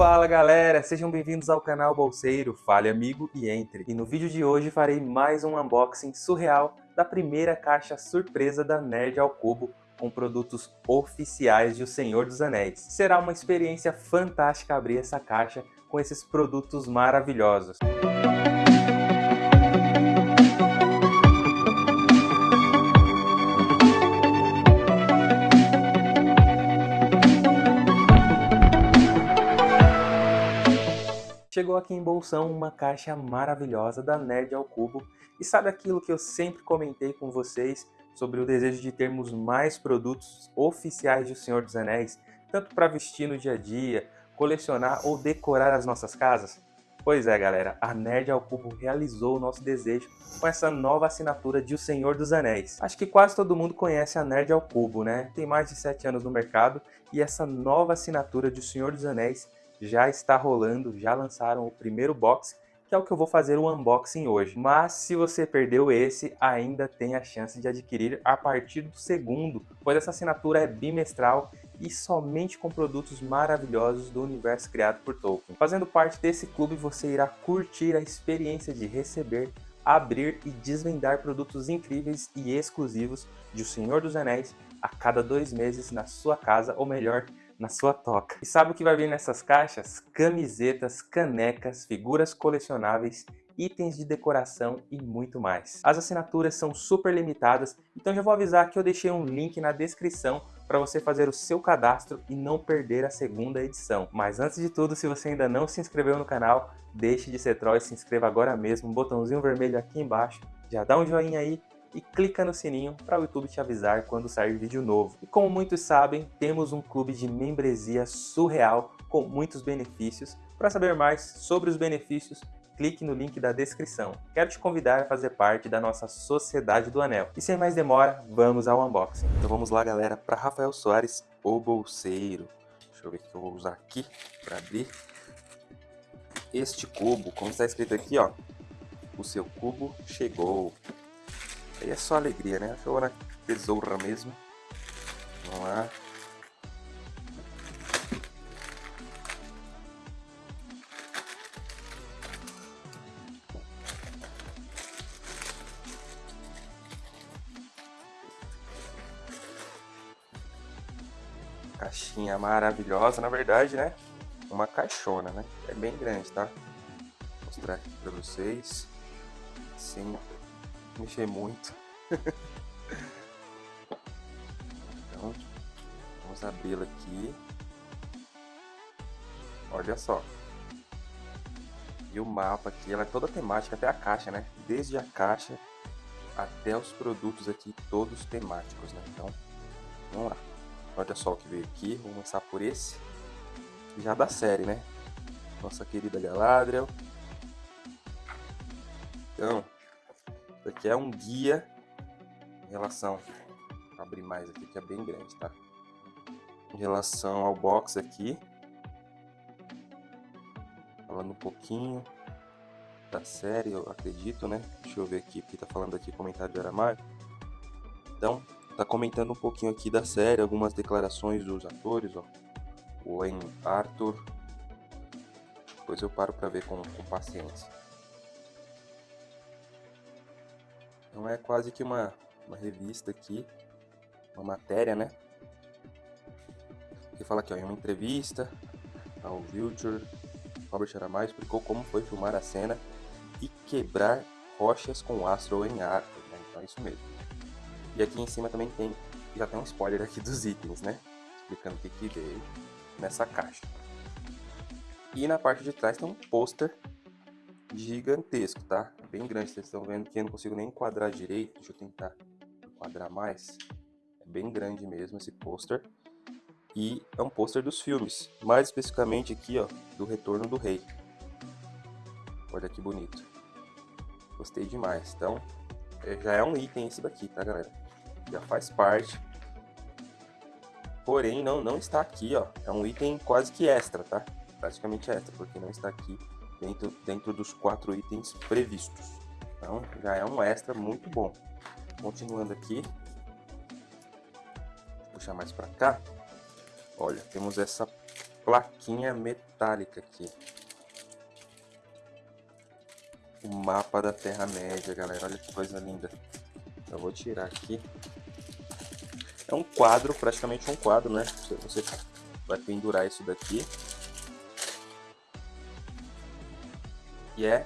Fala galera, sejam bem-vindos ao canal Bolseiro, fale amigo e entre. E no vídeo de hoje farei mais um unboxing surreal da primeira caixa surpresa da Nerd ao Cubo com produtos oficiais de O Senhor dos Anéis. Será uma experiência fantástica abrir essa caixa com esses produtos maravilhosos. Chegou aqui em Bolsão uma caixa maravilhosa da Nerd ao Cubo e sabe aquilo que eu sempre comentei com vocês sobre o desejo de termos mais produtos oficiais de O Senhor dos Anéis, tanto para vestir no dia a dia, colecionar ou decorar as nossas casas? Pois é, galera, a Nerd ao Cubo realizou o nosso desejo com essa nova assinatura de O Senhor dos Anéis. Acho que quase todo mundo conhece a Nerd ao Cubo, né? Tem mais de 7 anos no mercado e essa nova assinatura de O Senhor dos Anéis já está rolando, já lançaram o primeiro box, que é o que eu vou fazer o unboxing hoje. Mas se você perdeu esse, ainda tem a chance de adquirir a partir do segundo, pois essa assinatura é bimestral e somente com produtos maravilhosos do universo criado por Tolkien. Fazendo parte desse clube, você irá curtir a experiência de receber, abrir e desvendar produtos incríveis e exclusivos de O Senhor dos Anéis a cada dois meses na sua casa, ou melhor, na sua toca. E sabe o que vai vir nessas caixas? Camisetas, canecas, figuras colecionáveis, itens de decoração e muito mais. As assinaturas são super limitadas, então já vou avisar que eu deixei um link na descrição para você fazer o seu cadastro e não perder a segunda edição. Mas antes de tudo, se você ainda não se inscreveu no canal, deixe de ser troll e se inscreva agora mesmo, um botãozinho vermelho aqui embaixo, já dá um joinha aí e clica no sininho para o YouTube te avisar quando sair vídeo novo. E como muitos sabem, temos um clube de membresia surreal com muitos benefícios. Para saber mais sobre os benefícios, clique no link da descrição. Quero te convidar a fazer parte da nossa Sociedade do Anel. E sem mais demora, vamos ao unboxing. Então vamos lá galera, para Rafael Soares, o bolseiro. Deixa eu ver o que eu vou usar aqui para abrir. Este cubo, como está escrito aqui, ó, o seu cubo chegou. Aí é só alegria, né? Acho que eu vou na tesoura mesmo. Vamos lá. Caixinha maravilhosa, na verdade, né? Uma caixona, né? É bem grande, tá? Vou mostrar aqui pra vocês. Sim, mexer muito. então, vamos abri-la aqui. Olha só. E o mapa aqui, ela é toda temática, até a caixa, né? Desde a caixa até os produtos aqui, todos temáticos, né? Então, vamos lá. Olha só o que veio aqui, vou começar por esse. Já da série, né? Nossa querida Galadriel. Então, aqui é um guia em relação... Vou abrir mais aqui, que é bem grande, tá? Em relação ao box aqui. Falando um pouquinho da série, eu acredito, né? Deixa eu ver aqui, porque tá falando aqui comentário de Aramar. Então, tá comentando um pouquinho aqui da série, algumas declarações dos atores, ó. O Wayne Arthur. Depois eu paro pra ver com, com paciência. Então é quase que uma, uma revista aqui, uma matéria, né? Que fala aqui, ó, em uma entrevista ao Vulture, Robert Aramai explicou como foi filmar a cena e quebrar rochas com astro em Arthur, né? Então é isso mesmo. E aqui em cima também tem, já tem um spoiler aqui dos itens, né? Explicando o que, que veio nessa caixa. E na parte de trás tem um pôster gigantesco, tá? Bem grande, vocês estão vendo que eu não consigo nem enquadrar direito. Deixa eu tentar enquadrar mais. É bem grande mesmo esse pôster. E é um pôster dos filmes, mais especificamente aqui, ó, do Retorno do Rei. Olha que bonito. Gostei demais. Então, é, já é um item esse daqui, tá, galera? Já faz parte. Porém, não, não está aqui, ó. É um item quase que extra, tá? Praticamente extra, porque não está aqui dentro, dentro dos quatro itens previstos. Então, já é um extra muito bom. Continuando aqui, puxar mais para cá. Olha, temos essa plaquinha metálica aqui. O mapa da Terra-média, galera. Olha que coisa linda. Eu vou tirar aqui. É um quadro, praticamente um quadro, né? Você vai pendurar isso daqui. E é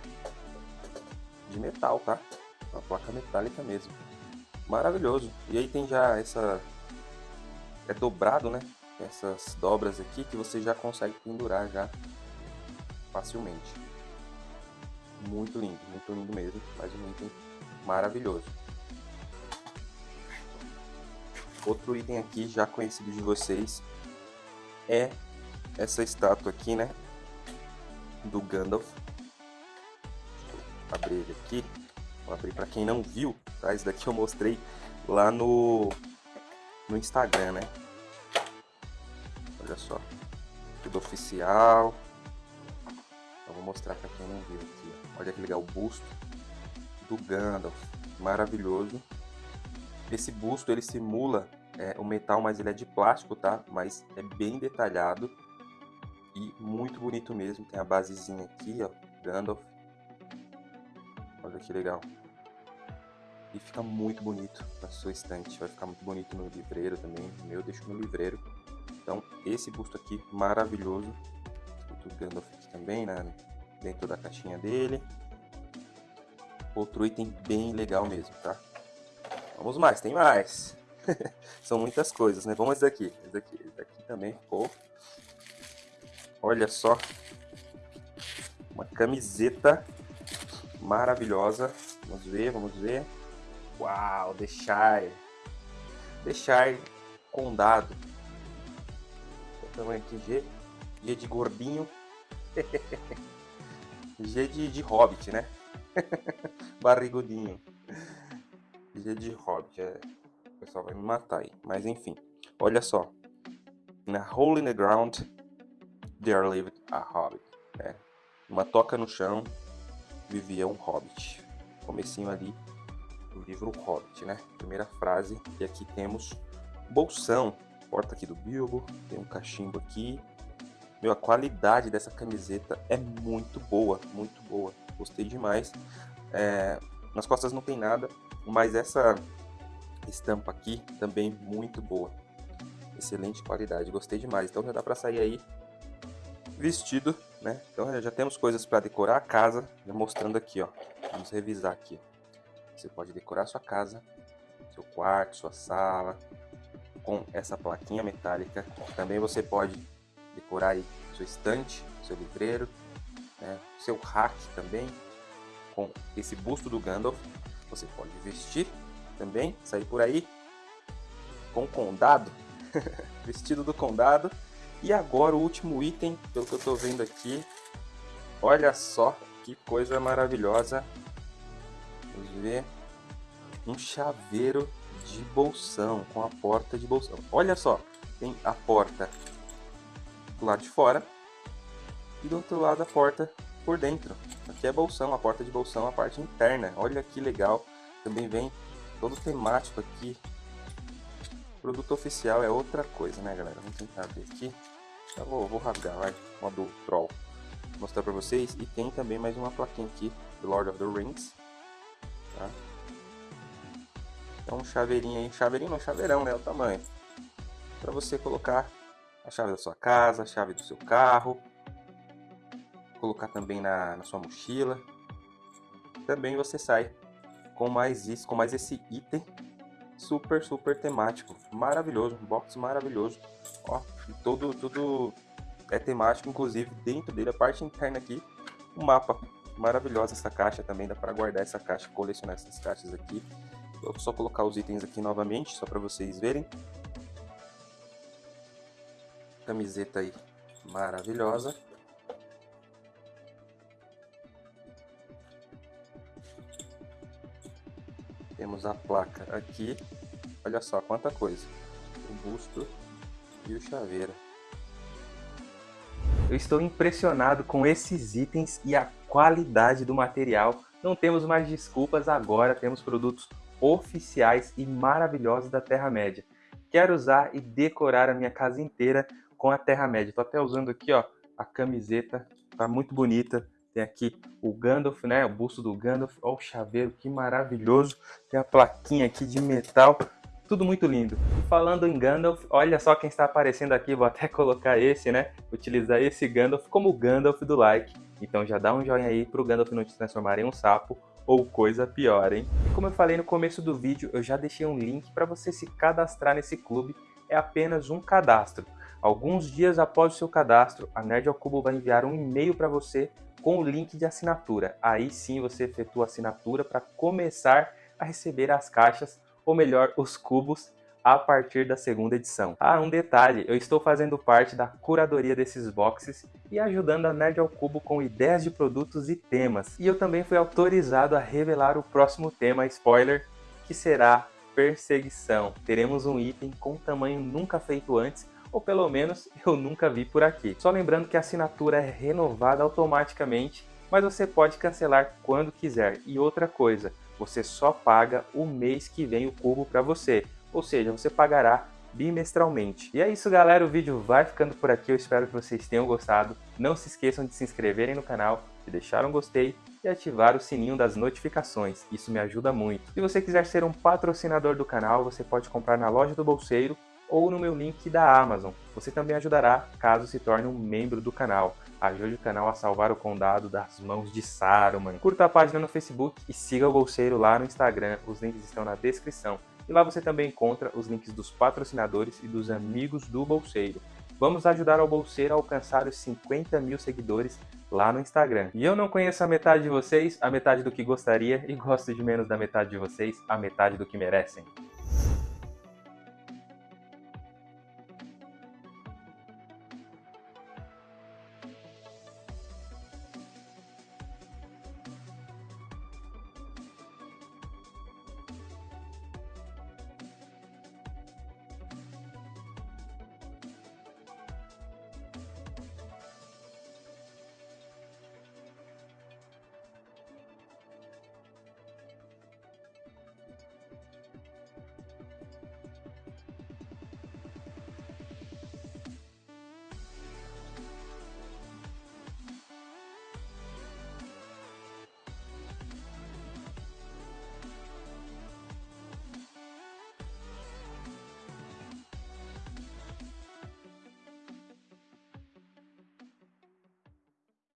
de metal, tá? Uma placa metálica mesmo. Maravilhoso. E aí tem já essa... É dobrado, né? Essas dobras aqui que você já consegue pendurar já facilmente. Muito lindo, muito lindo mesmo. Mais um item maravilhoso. Outro item aqui já conhecido de vocês é essa estátua aqui, né? Do Gandalf. Abrir aqui. Vou abrir para quem não viu, tá? Esse daqui eu mostrei lá no, no Instagram, né? Olha só. Tudo oficial. Eu vou mostrar para quem não viu aqui. Olha que legal o busto do Gandalf. Maravilhoso. Esse busto ele simula é, o metal, mas ele é de plástico, tá? Mas é bem detalhado e muito bonito mesmo. Tem a basezinha aqui, ó, Gandalf. Olha que legal. E fica muito bonito na sua estante. Vai ficar muito bonito no livreiro também. O meu deixo no livreiro. Então, esse busto aqui, maravilhoso. Escrito Gandalf aqui também, né? Dentro da caixinha dele. Outro item bem legal mesmo, tá? Vamos mais, tem mais. São muitas coisas, né? Vamos esse daqui. Esse daqui, esse daqui também ficou. Olha só. Uma camiseta maravilhosa. Vamos ver, vamos ver. Uau. The Shire Condado. O tamanho aqui, G. G de gordinho. G de, de hobbit, né? Barrigudinho. G de hobbit, é pessoal vai me matar aí. Mas enfim, olha só. Na hole in the ground, there lived a hobbit. É, uma toca no chão, vivia um hobbit. Comecinho ali do livro Hobbit, né? Primeira frase. E aqui temos bolsão. Porta aqui do Bilbo. Tem um cachimbo aqui. Meu, a qualidade dessa camiseta é muito boa, muito boa. Gostei demais. É, nas costas não tem nada, mas essa estampa aqui também muito boa. Excelente qualidade, gostei demais. Então já dá para sair aí vestido, né? Então já temos coisas para decorar a casa, já mostrando aqui, ó. Vamos revisar aqui. Você pode decorar sua casa, seu quarto, sua sala, com essa plaquinha metálica. Também você pode decorar aí sua estante, seu livreiro, né? seu rack também, com esse busto do Gandalf. Você pode vestir também, sair por aí com condado, vestido do condado. E agora o último item, pelo que eu estou vendo aqui, olha só que coisa maravilhosa. Vamos ver, um chaveiro de bolsão, com a porta de bolsão. Olha só, tem a porta do lado de fora e do outro lado a porta por dentro. Aqui é bolsão, a porta de bolsão, a parte interna. Olha que legal. Também vem todo temático aqui. Produto oficial é outra coisa, né, galera? Vamos tentar ver aqui. Já vou, rasgar, modo Troll. Mostrar pra vocês. E tem também mais uma plaquinha aqui, Lord of the Rings. Tá? Então, um chaveirinho aí. Chaveirinho não, chaveirão, né? O tamanho. Pra você colocar a chave da sua casa, a chave do seu carro. Colocar também na, na sua mochila. Também você sai com mais isso, com mais esse item super, super temático. Maravilhoso, um box maravilhoso. Ó, todo, tudo é temático, inclusive dentro dele, a parte interna aqui, um mapa. Maravilhosa essa caixa também, dá para guardar essa caixa, colecionar essas caixas aqui. Vou só colocar os itens aqui novamente, só para vocês verem. Camiseta aí, maravilhosa. Temos a placa aqui. Olha só quanta coisa. O busto e o chaveiro. Eu estou impressionado com esses itens e a qualidade do material. Não temos mais desculpas agora, temos produtos oficiais e maravilhosos da Terra-média. Quero usar e decorar a minha casa inteira com a Terra-média. Tô até usando aqui, ó, a camiseta, tá muito bonita. Tem aqui o Gandalf, né? O busto do Gandalf. Olha o chaveiro, que maravilhoso. Tem a plaquinha aqui de metal. Tudo muito lindo. Falando em Gandalf, olha só quem está aparecendo aqui. Vou até colocar esse, né? Utilizar esse Gandalf como o Gandalf do like. Então já dá um joinha aí pro Gandalf não te transformar em um sapo ou coisa pior, hein? E como eu falei no começo do vídeo, eu já deixei um link para você se cadastrar nesse clube. É apenas um cadastro. Alguns dias após o seu cadastro, a Nerd ao Cubo vai enviar um e-mail para você com o link de assinatura. Aí sim você efetua a assinatura para começar a receber as caixas, ou melhor, os cubos, a partir da segunda edição. Ah, um detalhe, eu estou fazendo parte da curadoria desses boxes e ajudando a Nerd ao Cubo com ideias de produtos e temas. E eu também fui autorizado a revelar o próximo tema, spoiler, que será perseguição. Teremos um item com tamanho nunca feito antes ou pelo menos eu nunca vi por aqui. Só lembrando que a assinatura é renovada automaticamente, mas você pode cancelar quando quiser. E outra coisa, você só paga o mês que vem o cubo para você, ou seja, você pagará bimestralmente. E é isso galera, o vídeo vai ficando por aqui, eu espero que vocês tenham gostado. Não se esqueçam de se inscreverem no canal, de deixar um gostei e ativar o sininho das notificações, isso me ajuda muito. Se você quiser ser um patrocinador do canal, você pode comprar na loja do Bolseiro ou no meu link da Amazon. Você também ajudará caso se torne um membro do canal. Ajude o canal a salvar o condado das mãos de Saruman. Curta a página no Facebook e siga o Bolseiro lá no Instagram, os links estão na descrição. E lá você também encontra os links dos patrocinadores e dos amigos do Bolseiro. Vamos ajudar o Bolseiro a alcançar os 50 mil seguidores lá no Instagram. E eu não conheço a metade de vocês, a metade do que gostaria, e gosto de menos da metade de vocês, a metade do que merecem.